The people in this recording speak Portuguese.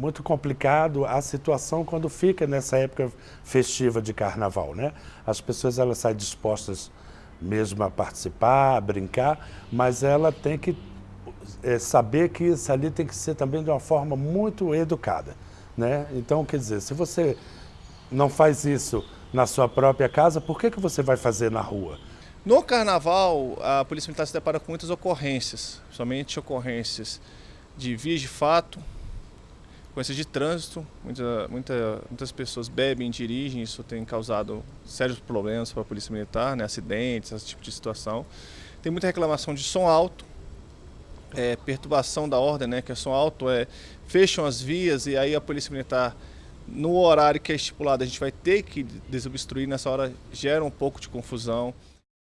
muito complicado a situação quando fica nessa época festiva de carnaval, né? As pessoas elas saem dispostas mesmo a participar, a brincar, mas ela tem que é, saber que isso ali tem que ser também de uma forma muito educada, né? Então, quer dizer, se você não faz isso na sua própria casa, por que, que você vai fazer na rua? No carnaval, a Polícia Militar se depara com muitas ocorrências, somente ocorrências de vias de fato, ocorrências de trânsito. Muita, muita, muitas pessoas bebem, dirigem, isso tem causado sérios problemas para a Polícia Militar, né, acidentes, esse tipo de situação. Tem muita reclamação de som alto, é, perturbação da ordem, né, que é som alto, é, fecham as vias e aí a Polícia Militar no horário que é estipulado, a gente vai ter que desobstruir, nessa hora gera um pouco de confusão.